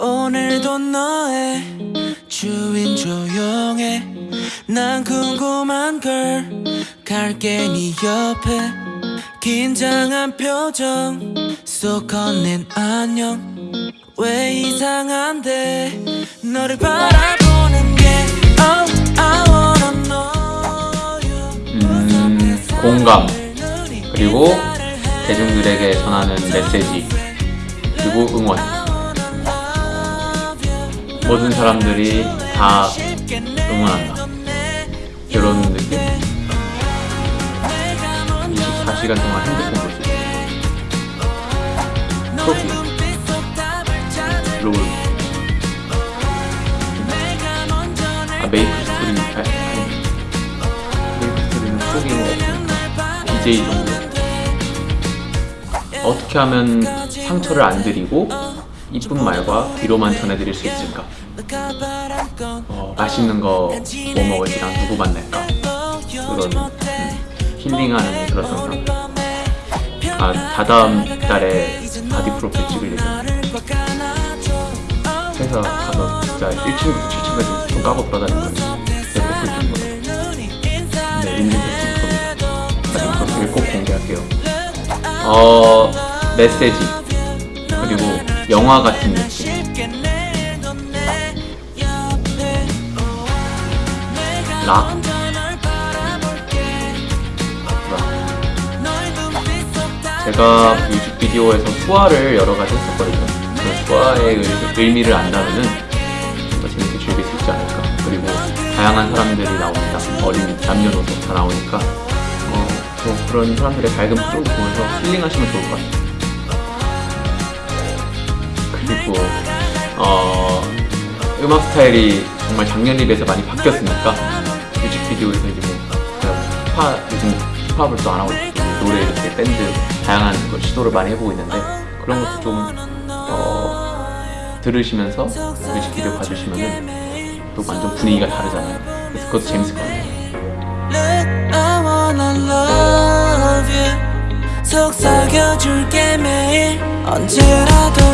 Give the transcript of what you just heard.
오늘도 너의 주인 조용해. 난 궁금한 걸 갈게 네 옆에. 긴장한 표정 속 건넨 안녕. 왜 이상한데? 너를 바라보는 게 Oh I wanna know you. 음, 공감. 그리고 대중들에게 전하는 메시지. 그리고 응원 모든 사람들이 다 응원한다. 이런 느낌? 24시간 동안 핸드폰 볼 수 있어 트로피. 롤. 아, 메이플 스토리 아, 메이플 스토리는 포기는 없으니까 BJ 정도. 어떻게 하면 상처를 안 드리고 이쁜 말과 위로만 전해드릴 수 있을까? 어, 맛있는 거 뭐 먹을지랑 누구 만날까? 그런 음, 힐링하는 그런 영상. 아 다다음 달에 body profile 찍을 예정이에요 회사 가서 진짜 1층부터 7층까지 돈 까고 돌아다닐 거예요 내 프로필 찍는 거다 네 인증 찍을 겁니다 나중에 프로필 꼭 공개할게요. 어 메시지 영화 같은 느낌 락 제가 뮤직비디오에서 수화를 여러 가지 했었거든요. 그 수화의 의- 의미를 안다면은 좀더 재밌게 즐길 수 있지 않을까. 그리고 다양한 사람들이 나옵니다. 어린 남녀노소 다 나오니까 어, 뭐 그런 사람들의 밝은 표정도 보면서 힐링하시면 좋을 것 같아요. 그리고 어, 음악 스타일이 정말 작년에 비해서 많이 바뀌었으니까 뮤직비디오에서 이제 뭐 힙합 요즘 힙합을 또 안 하고 노래 이렇게 밴드 다양한 걸 시도를 많이 해보고 있는데 그런 것도 좀 어, 들으시면서 뮤직비디오 봐주시면은 또 완전 분위기가 다르잖아요. 그래서 그것도 재밌을 것 같아요. 속삭여줄게 매일 언제라도 여